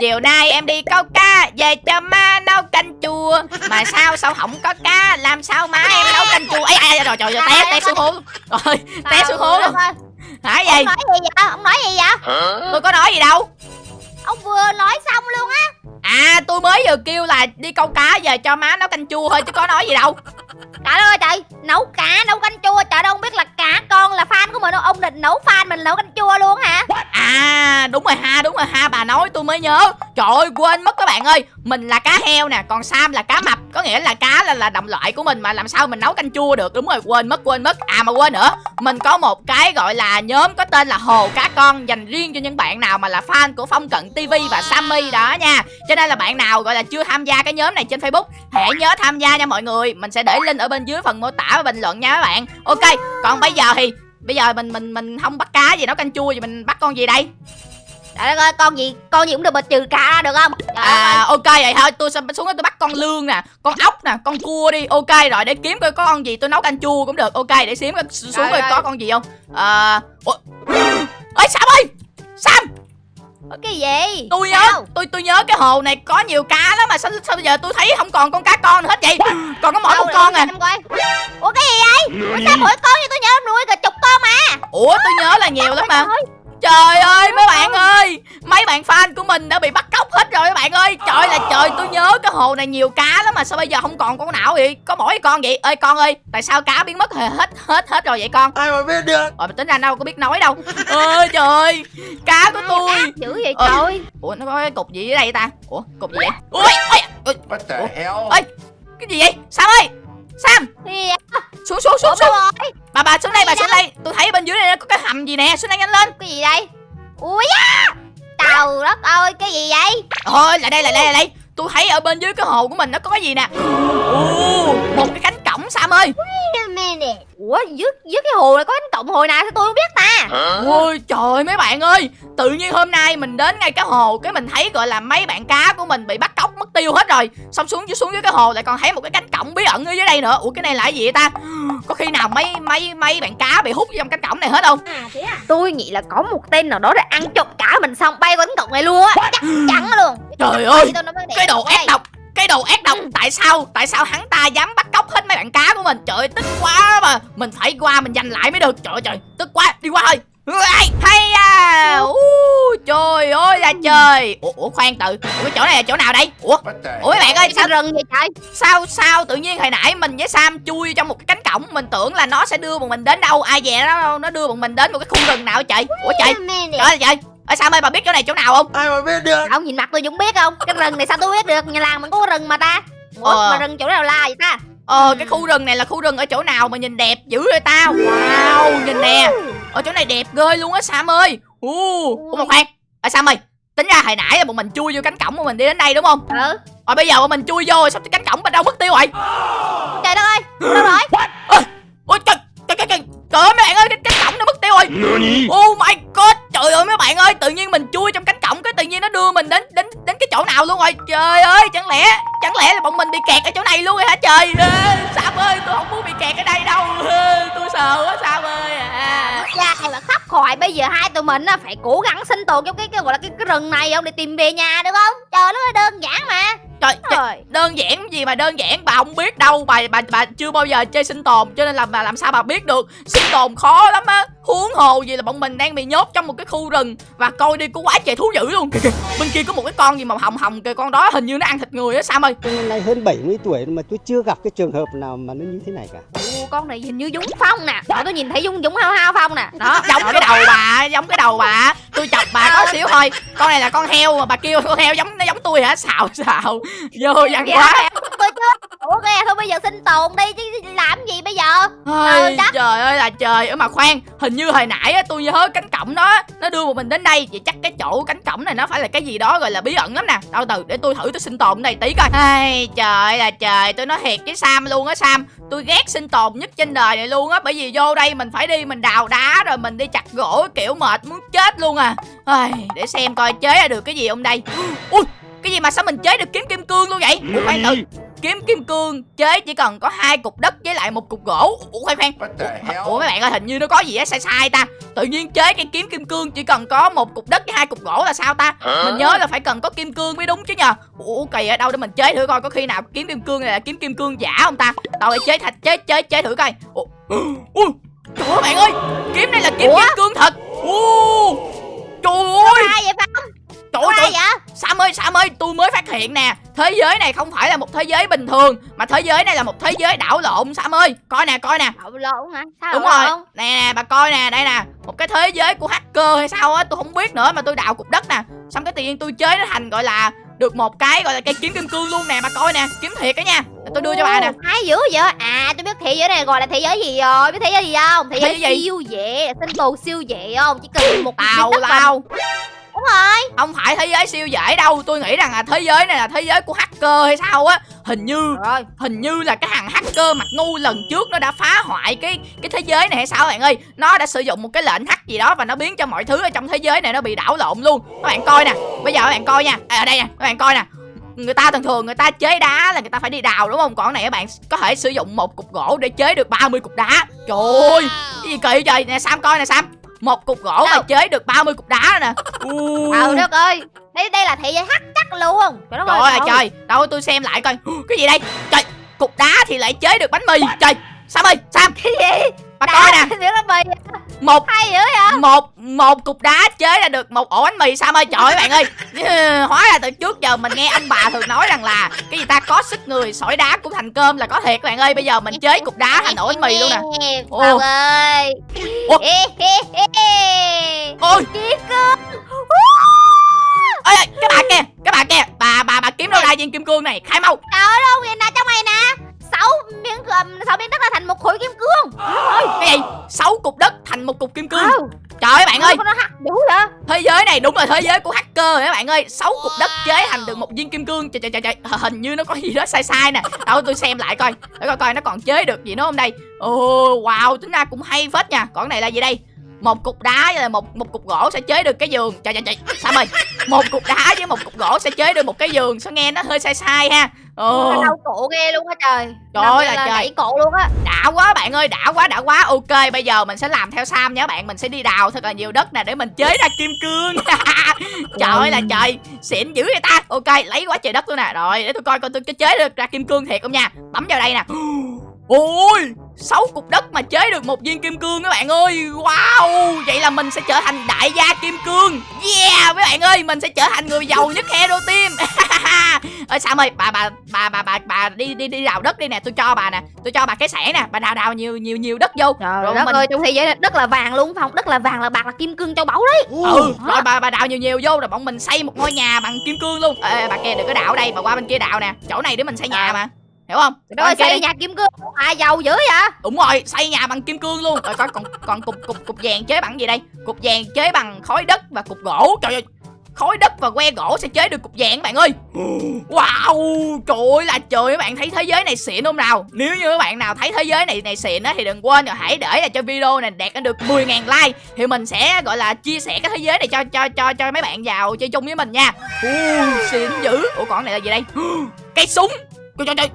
Chiều nay em đi câu cá Về cho má nấu canh chua Mà sao sao không có cá Làm sao má em nấu canh chua ấy ai rồi trời ơi té té xuống hố rồi té xuống hố luôn hả gì Ông nói gì vậy? Ông nói gì vậy? tôi có nói gì đâu Ông vừa nói xong luôn á. à tôi mới vừa kêu là đi câu cá về cho má nấu canh chua thôi chứ có nói gì đâu Trời ơi trời, nấu cá, nấu canh chua. Trời đâu không biết là cả con là fan của mình đâu. Ông định nấu fan mình nấu canh? À đúng rồi ha bà nói tôi mới nhớ. Trời ơi quên mất các bạn ơi. Mình là cá heo nè còn Sam là cá mập. Có nghĩa là cá là, là đồng loại của mình Mà làm sao mình nấu canh chua được. Đúng rồi quên mất quên mất. À mà quên nữa. Mình có một cái gọi là nhóm có tên là Hồ Cá Con Dành riêng cho những bạn nào mà là fan của Phong Cận TV và Sammy đó nha. Cho nên là bạn nào gọi là chưa tham gia cái nhóm này trên Facebook Hãy nhớ tham gia nha mọi người. Mình sẽ để link ở bên dưới phần mô tả và bình luận nha các bạn. Ok còn bây giờ thì Bây giờ mình mình mình không bắt cá gì nấu canh chua thì mình bắt con gì đây Trời đất ơi, con gì, con gì cũng được mà trừ cá ra được không? Trời đất ơi. À ok vậy thôi tôi sẽ xuống đó tôi bắt con lương nè Con ốc nè con cua đi Ok rồi để kiếm coi có con gì tôi nấu canh chua cũng được Ok để xím coi xuống Trời coi ơi. có con gì không À Ủa? Ê Sam ơi Sam Có cái gì? tôi nhớ Sao? tôi tôi nhớ cái hồ này có nhiều cá lắm mà sao, sao bây giờ tôi thấy không còn con cá con nữa hết vậy Còn có mỗi Đâu, một con à. Ủa cái gì vậy? Ủa sao mỗi con như tôi nhớ nuôi cả chục con mà. Ủa tôi nhớ là nhiều lắm mà ơi, Trời ơi mấy bạn ơi. Mấy bạn fan của mình đã bị bắt cóc hết rồi các bạn ơi. Trời là trời tôi nhớ cái hồ này nhiều cá lắm mà sao bây giờ không còn con nào vậy? Có mỗi con vậy. Ơi con ơi Tại sao cá biến mất hết hết hết rồi vậy con? Ai mà biết được? Rồi tính ra đâu có biết nói đâu. Ơi trời ơi Cá của tôi. ác dữ vậy Ờ. trời. Ủa nó có cái cục gì ở đây ta? Ủa cục gì vậy? Ui, ui, ui, What the hell? Ê. cái gì vậy? Sam ơi Sam Gì vậy? xuống xuống Ủa xuống xuống? Bà bà xuống đây bà xuống đây Tôi thấy bên dưới này có cái hầm gì nè Xuống đây nhanh lên Cái gì đây? Ui da! Trời đất ơi, cái gì vậy? Thôi lại đây lại đây lại đây Tôi thấy ở bên dưới cái hồ của mình nó có cái gì nè Ồ, Một cái cánh cổng Sam ơi? Ủa, dưới, dưới cái hồ này có cánh cổng hồi nào sao tôi không biết ta? Ôi trời ơi, mấy bạn ơi. Tự nhiên hôm nay mình đến ngay cái hồ Cái mình thấy gọi là mấy bạn cá của mình bị bắt cóc mất tiêu hết rồi. Xong xuống xuống dưới cái hồ lại còn thấy một cái cánh cổng bí ẩn ở dưới đây nữa. Ủa cái này là cái gì vậy ta? Có khi nào mấy mấy mấy bạn cá bị hút vô trong cánh cổng này hết không? Tôi nghĩ là có một tên nào đó đã ăn trộm cả mình xong bay qua cánh cổng này luôn á. Chắc chắn luôn. Trời ơi Cái đồ ác độc cái đồ ác độc tại sao tại sao hắn ta dám bắt cóc hết mấy bạn cá của mình? Trời ơi, tức quá mà. Mình phải qua mình giành lại mới được. Trời ơi, trời tức quá. Đi qua thôi. Hay à. Ú, trời ơi là trời. Ủa, ủa khoan từ. Ủa, cái chỗ này là chỗ nào đây? Ủa ủa mấy bạn ơi sao rừng vậy trời? sao sao tự nhiên hồi nãy mình với Sam chui trong một cái cánh cổng? Mình tưởng là nó sẽ đưa bọn mình đến đâu. Ai về nó nó đưa bọn mình đến một cái khu rừng nào trời? Ủa trời. trời ơi trời ơi Sam ơi bà biết chỗ này chỗ nào không? Ai mà biết được? Ông nhìn mặt tôi cũng biết không? Cái rừng này sao tôi biết được? Nhà làng mình có rừng mà ta. Ủa Ờ. mà rừng chỗ nào la vậy ta? Ờ cái khu rừng này là khu rừng ở chỗ nào mà nhìn đẹp dữ vậy ta Wow nhìn nè. Ở chỗ này đẹp ghê luôn á Sam ơi. Uh, Ủa mà khoan. À, Sam ơi Tính ra hồi nãy là bọn mình chui vô cánh cổng mà mình đi đến đây đúng không? Ừ. Rồi bây giờ bọn mình chui vô rồi xong cái cánh cổng bên đâu mất tiêu rồi Trời đất ơi Đâu rồi? Ôi trời trời trời trời Trời ơi mấy bạn ơi cái cánh cổng nó mất tiêu rồi. Nani? Oh my god Trời ơi, mấy bạn ơi, Tự nhiên mình chui trong cánh cổng Cái tự nhiên nó đưa mình đến đến đến chỗ nào luôn rồi? Trời ơi chẳng lẽ Chẳng lẽ là bọn mình bị kẹt ở chỗ này luôn rồi hả? Trời Ê, Sam ơi tôi không muốn bị kẹt ở đây đâu. Tôi sợ quá Sam ơi. À. ra này mà khắp khỏi bây giờ hai tụi mình phải cố gắng sinh tồn trong cái cái gọi là cái, cái rừng này không? Để tìm về nhà được không? Trời nó đơn giản mà. Trời, trời trời đơn giản gì mà đơn giản? Bà không biết đâu bà bà bà chưa bao giờ chơi sinh tồn cho nên là bà làm sao bà biết được? Sinh tồn khó lắm á. Huống hồ gì là bọn mình đang bị nhốt trong một cái khu rừng và coi đi có quá trời thú dữ luôn. Kìa, kìa, bên kia có một cái con gì màu hồng hồng kìa con đó hình như nó ăn thịt người á sam ơi. Tôi năm nay hơn 70 tuổi mà tôi chưa gặp cái trường hợp nào mà nó như thế này cả. Ồ, con này hình như Dũng Phong nè. Đó, tôi nhìn thấy Dũng Dũng hao hao Phong nè. Đó giống cái đầu bà giống cái đầu bà. Tôi chọc bà có xíu thôi. Con này là con heo mà bà kêu con heo giống nó giống tôi hả? Xào xào. Vô văn quá. Tôi chưa ủa nghe thôi bây giờ sinh tồn đi chứ làm gì bây giờ? Ôi, Trời ơi là trời. Ơi mà khoan hình như hồi nãy á, tôi nhớ cánh cổng đó nó đưa một mình đến đây. Vậy chắc cái chỗ cánh cổng này nó phải là cái gì đó gọi là bí ẩn lắm nè. Đâu từ để tôi thử tôi sinh tồn ở đây tí coi. Ai trời ơi là trời tôi nói thiệt với sam luôn á sam. Tôi ghét sinh tồn nhất trên đời này luôn á bởi vì vô đây mình phải đi mình đào đá rồi mình đi chặt gỗ kiểu mệt muốn chết luôn à. Ai để xem coi chế ra được cái gì không đây. Ui cái gì mà sao mình chế được kiếm kim cương luôn vậy? Ủa khoan từ kiếm kim cương chế chỉ cần có hai cục đất với lại một cục gỗ. Ủa khoan khoan. Hell? ủa mấy bạn ơi hình như nó có gì á sai sai ta. Tự nhiên chế cái kiếm kim cương chỉ cần có một cục đất với hai cục gỗ là sao ta? Mình nhớ là phải cần có kim cương mới đúng chứ nhờ. Ủa kỳ ở đâu để mình chế thử coi có khi nào kiếm kim cương này là kiếm kim cương giả không ta? Đâu để chế thạch chế chế chế thử coi. Ủa ui trời ơi bạn ơi kiếm này là kiếm Ủa? kim cương thật. Ồ, trời ơi. Ai vậy Phong trời ơi. vậy? Sam ơi Sam ơi tôi mới phát hiện nè. Thế giới này không phải là một thế giới bình thường Mà thế giới này là một thế giới đảo lộn Sam ơi. Coi nè coi nè. Đậu lộn hả? Sao Đúng rồi. lộn? Nè nè bà coi nè đây nè. Một cái thế giới của hacker hay sao á Tôi không biết nữa mà tôi đào cục đất nè. Xong cái tự nhiên tôi chế nó thành gọi là Được một cái gọi là cây kiếm kim cương luôn nè Bà coi nè. Kiếm thiệt đó nha. Tôi đưa cho bà nè. hay dữ vậy? À tôi biết thế giới này gọi là thế giới gì rồi. Biết thế giới gì không? Thế Thế giới gì? siêu dễ sinh tồn siêu dễ không? Chỉ cần một mà- lao đúng rồi. Không phải thế giới siêu dễ đâu. Tôi nghĩ rằng là thế giới này là thế giới của hacker hay sao á. Hình như rồi. hình như là cái thằng hacker mặt ngu lần trước nó đã phá hoại cái cái thế giới này hay sao bạn ơi. Nó đã sử dụng một cái lệnh hack gì đó và nó biến cho mọi thứ ở trong thế giới này nó bị đảo lộn luôn. Các bạn coi nè. Bây giờ các bạn coi nha. À, ở đây nè. Các bạn coi nè. Người ta thường thường người ta chế đá là người ta phải đi đào đúng không? Còn này các bạn có thể sử dụng một cục gỗ để chế được 30 cục đá. Trời ơi. Cái gì kỳ trời nè sam coi nè sam một cục gỗ mà Đâu? chế được 30 cục đá nè. Ừ đất ơi. Đây đây là thế giới hắc chắc luôn. Trời đất Trời ơi trời. Đâu tôi xem lại coi. Cái gì đây? Trời Cục đá thì lại chế được bánh mì. Trời Sam ơi Sam. Cái gì? Bà coi nè. Đá, nó mì Một hay dữ vậy? một một cục đá chế ra được một ổ bánh mì Sam ơi trời ơi bạn ơi. Hóa ra từ trước giờ mình nghe ông bà thường nói rằng là Cái gì ta có sức người sỏi đá cũng thành cơm là có thiệt bạn ơi. Bây giờ mình chế cục đá thành ổ bánh mì luôn nè. Ồ. Ơi. Ủa? Ê, ê, ê, ê. Ôi ơi, cái bà kia cái bà kia. Bà bà bà kiếm đâu ra viên kim cương này? Khai mau. Trời ơi đâu vậy nè trong này nè sáu miếng sáu miếng đất là thành một khối kim cương. Cái gì? Sáu cục đất thành một cục kim cương. Trời ơi bạn ơi. dữ vậy thế giới này đúng là thế giới của hacker rồi các bạn ơi? Sáu cục đất chế thành được một viên kim cương. Trời trời trời trời. Hình như nó có gì đó sai sai nè. Đâu tôi xem lại coi. Để coi coi nó còn chế được gì nữa không đây. Ồ wow tính ra cũng hay phết nha. Còn cái này là gì đây một cục đá với một một cục gỗ sẽ chế được cái giường. Trời trời trời sao ơi một cục đá với một cục gỗ sẽ chế được một cái giường. Sao nghe nó hơi sai sai ha? Ồ. Nó đau cổ ghê luôn á trời. Trời ơi là trời. cổ luôn á. Đã quá bạn ơi đã quá đã quá. Ok bây giờ mình sẽ làm theo sam các bạn. Mình sẽ đi đào thật là nhiều đất nè để mình chế ra kim cương. Trời ơi là trời xịn dữ vậy ta. Ok lấy quá trời đất luôn nè. Rồi để tôi coi coi tôi chế được ra kim cương thiệt không nha. Bấm vào đây nè. Ôi sáu cục đất mà chế được một viên kim cương các bạn ơi. Wow vậy là mình sẽ trở thành đại gia kim cương. Yeah mấy bạn ơi mình sẽ trở thành người giàu nhất hero team. Ơi sam ơi bà bà bà bà bà bà đi đi đi đào đất đi nè. Tôi cho bà nè. Tôi cho bà cái sẻ nè. Bà đào đào nhiều nhiều nhiều đất vô. Trời Rồi đất mình- ơi trong thế giới đất là vàng luôn không? Đất là vàng là bạc là kim cương châu báu đấy. Ừ rồi bà bà đào nhiều nhiều vô rồi bọn mình xây một ngôi nhà bằng kim cương luôn. Ê bà kia đừng có đào ở đây bà qua bên kia đào nè. Chỗ này để mình xây nhà mà hiểu không? Bên kia xây nhà kim cương. À giàu dữ vậy? Đúng rồi xây nhà bằng kim cương luôn. Rồi coi còn còn cục cục cục vàng chế bằng gì đây? Cục vàng chế bằng khối đất và cục gỗ. Trời ơi khối đất và que gỗ sẽ chế được cục vàng các bạn ơi. Wow trời ơi là trời các bạn. Thấy thế giới này xịn không nào? Nếu như các bạn nào thấy thế giới này này xịn á thì đừng quên rồi hãy để lại cho video này đạt được 10.000 like. Thì mình sẽ gọi là chia sẻ cái thế giới này cho cho cho cho mấy bạn vào chơi chung với mình nha. Uh, xịn dữ. Ủa còn này là gì đây? Cây súng. Trời trời trời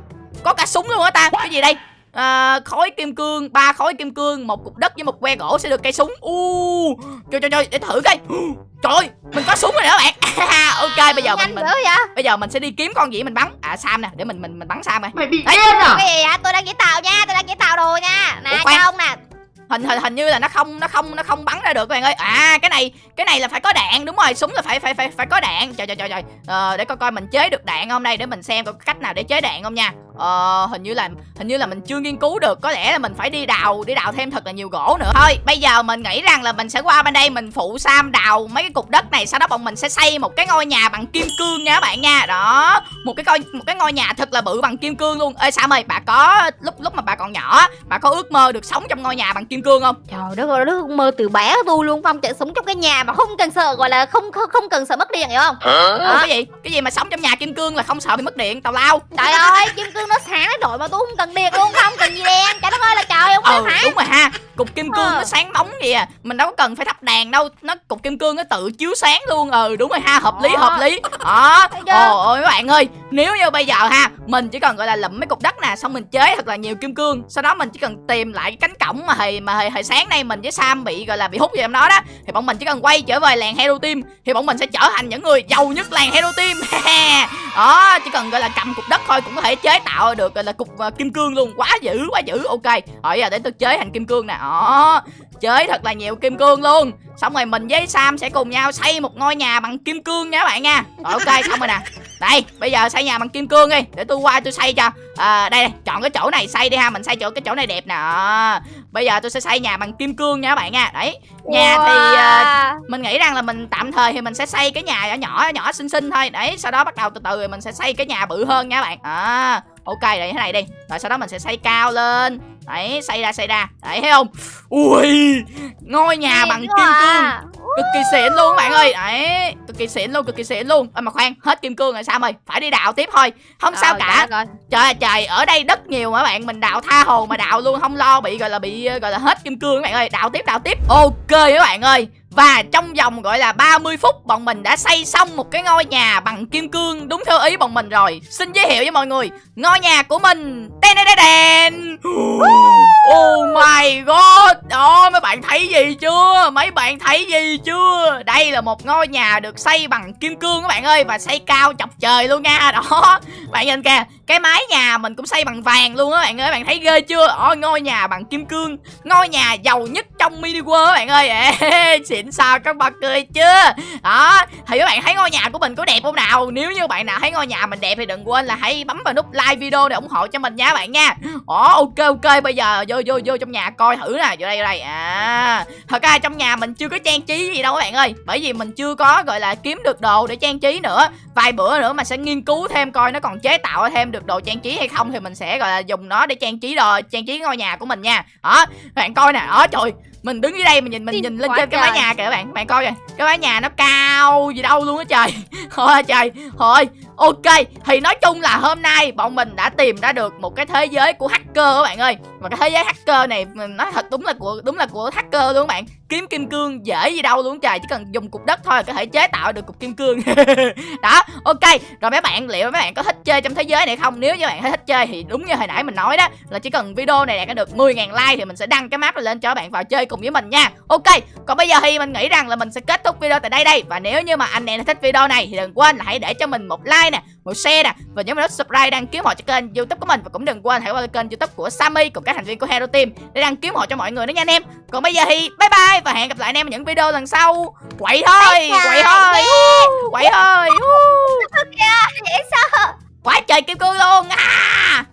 có cả súng luôn hả ta. Cái gì đây? À, khối kim cương ba khối kim cương một cục đất với một que gỗ sẽ được cây súng. U trời trời trời để thử coi. Trời ơi, mình có súng rồi đó bạn. Ok bây giờ nhanh mình, mình vậy? bây giờ mình sẽ đi kiếm con gì mình bắn? À sam nè để mình mình mình bắn sam coi. Mày bị điên à? cái gì vậy? Tôi đang chế tạo nha tôi đang chế tạo đồ nha. Nè Ủa, cho ông nè. Hình hình hình như là nó không nó không nó không bắn ra được các bạn ơi. À cái này cái này là phải có đạn đúng rồi súng là phải phải phải phải có đạn. Trời trời trời trời. Ờ, để coi coi mình chế được đạn không đây để mình xem có cách nào để chế đạn không nha ờ, hình như là hình như là mình chưa nghiên cứu được có lẽ là mình phải đi đào đi đào thêm thật là nhiều gỗ nữa. Thôi bây giờ mình nghĩ rằng là mình sẽ qua bên đây mình phụ sam đào mấy cái cục đất này sau đó bọn mình sẽ xây một cái ngôi nhà bằng kim cương nha các bạn nha. Đó một cái coi một cái ngôi nhà thật là bự bằng kim cương luôn. Ê sam ơi bà có lúc lúc mà bà còn nhỏ bà có ước mơ được sống trong ngôi nhà bằng kim cương không? Trời đất ơi đất mơ từ bé tôi luôn phong chạy sống trong cái nhà mà không cần sợ gọi là không không, không cần sợ mất điện hiểu không? Ủa, cái gì? Cái gì mà sống trong nhà kim cương là không sợ bị mất điện? Tào lao. Trời ơi kim cương nó sáng đến đội mà tôi không cần điện luôn không cần gì đèn trời đất ơi là trời không ừ hả đúng rồi ha cục kim cương Ờ. nó sáng bóng vậy à mình đâu có cần phải thắp đèn đâu. Nó cục kim cương nó tự chiếu sáng luôn. Ừ đúng rồi ha hợp lý Ờ. hợp lý. Đó ồ ôi các bạn ơi nếu như bây giờ ha mình chỉ cần gọi là lụm mấy cục đất nè xong mình chế thật là nhiều kim cương sau đó mình chỉ cần tìm lại cái cánh cổng mà hồi mà hồi, hồi sáng nay mình với sam bị gọi là bị hút vào trong đó đó thì bọn mình chỉ cần quay trở về làng hero team thì bọn mình sẽ trở thành những người giàu nhất làng hero team. Đó chỉ cần gọi là cầm cục đất thôi cũng có thể chế tạo được gọi là cục ờ, kim cương luôn. Quá dữ quá dữ. Ok rồi giờ để tôi chế thành kim cương nè đó chế thật là nhiều kim cương luôn. Xong rồi mình với sam sẽ cùng nhau xây một ngôi nhà bằng kim cương nha các bạn nha. Rồi ok xong rồi nè. Đây bây giờ xây nhà bằng kim cương đi để tôi qua tôi xây cho. À, đây, chọn cái chỗ này xây đi ha mình xây chỗ cái chỗ này đẹp nè. Bây giờ tôi sẽ xây nhà bằng kim cương nha các bạn nha. Đấy nhà thì à, Wow. mình nghĩ rằng là mình tạm thời thì mình sẽ xây cái nhà nhỏ nhỏ nhỏ xinh xinh thôi. Đấy sau đó bắt đầu từ từ rồi mình sẽ xây cái nhà bự hơn nha các bạn. À ok để thế này đi. Rồi sau đó mình sẽ xây cao lên đấy xây ra xây ra. Đấy thấy không? Ui ngôi nhà bằng kim cương. à. cực kỳ xịn luôn các bạn ơi. Đấy cực kỳ xịn luôn cực kỳ xịn luôn. Ơ mà khoan hết kim cương rồi sao ơi. Phải đi đào tiếp thôi. Không sao cả. trời ơi. trời ơi, trời ở đây đất nhiều mà các bạn? Mình đào tha hồ mà đào luôn không lo bị gọi là bị gọi là hết kim cương các bạn ơi. Đào tiếp đào tiếp. Ok các bạn ơi và trong vòng, gọi là 30 phút, bọn mình đã xây xong một cái ngôi nhà bằng kim cương. Đúng theo ý bọn mình rồi. Xin giới thiệu với mọi người, ngôi nhà của mình đen đen đen đen oh my god đó mấy bạn thấy gì chưa? Mấy bạn thấy gì chưa? Đây là một ngôi nhà được xây bằng kim cương các bạn ơi và xây cao chọc trời luôn nha. Đó bạn nhìn kìa cái mái nhà mình cũng xây bằng vàng luôn á bạn ơi bạn thấy ghê chưa? Ôi ngôi nhà bằng kim cương ngôi nhà giàu nhất trong mini world các bạn ơi. Ê, xịn sao các bạn cười chưa đó thì các bạn thấy ngôi nhà của mình có đẹp không nào? Nếu như bạn nào thấy ngôi nhà mình đẹp thì đừng quên là hãy bấm vào nút like video để ủng hộ cho mình nha các bạn nha. Ồ ok ok bây giờ vô vô vô trong nhà coi thử nè. Vô đây vô đây. À thật ra trong nhà mình chưa có trang trí gì đâu các bạn ơi. Bởi vì mình chưa có gọi là kiếm được đồ để trang trí nữa. Vài bữa nữa mà sẽ nghiên cứu thêm coi nó còn chế tạo thêm được đồ trang trí hay không thì mình sẽ gọi là dùng nó để trang trí đồ trang trí ngôi nhà của mình nha. Đó bạn coi nè. Đó trời mình đứng dưới đây mình nhìn mình nhìn lên trên cái mái nhà kìa các bạn. Bạn coi kìa cái mái nhà nó cao gì đâu luôn á trời. Thôi trời thôi. Ok thì nói chung là hôm nay bọn mình đã tìm ra được một cái thế giới của hacker các bạn ơi và cái thế giới hacker này mình nói thật đúng là của đúng là của hacker luôn các bạn. Kiếm kim cương dễ gì đâu luôn trời chỉ cần dùng cục đất thôi là có thể chế tạo được cục kim cương. Đó ok. Rồi mấy bạn liệu mấy bạn có thích chơi trong thế giới này không? Nếu như bạn thích chơi thì đúng như hồi nãy mình nói đó là chỉ cần video này đạt được 10.000 like thì mình sẽ đăng cái map này lên cho các bạn vào chơi cùng với mình nha. Ok còn bây giờ thì mình nghĩ rằng là mình sẽ kết thúc video tại đây đây. Và nếu như mà anh em thích video này thì đừng quên là hãy để cho mình một like nè một share nè và nhớ vào nút subscribe đăng ký họ cho kênh youtube của mình. Và cũng đừng quên hãy qua kênh youtube của Sammy cùng các thành viên của Hero Team để đăng ký họ cho mọi người nữa nha anh em. Còn bây giờ thì bye bye và hẹn gặp lại anh em ở những video lần sau. Quậy thôi quậy thôi quậy thôi quá trời kim cương luôn. À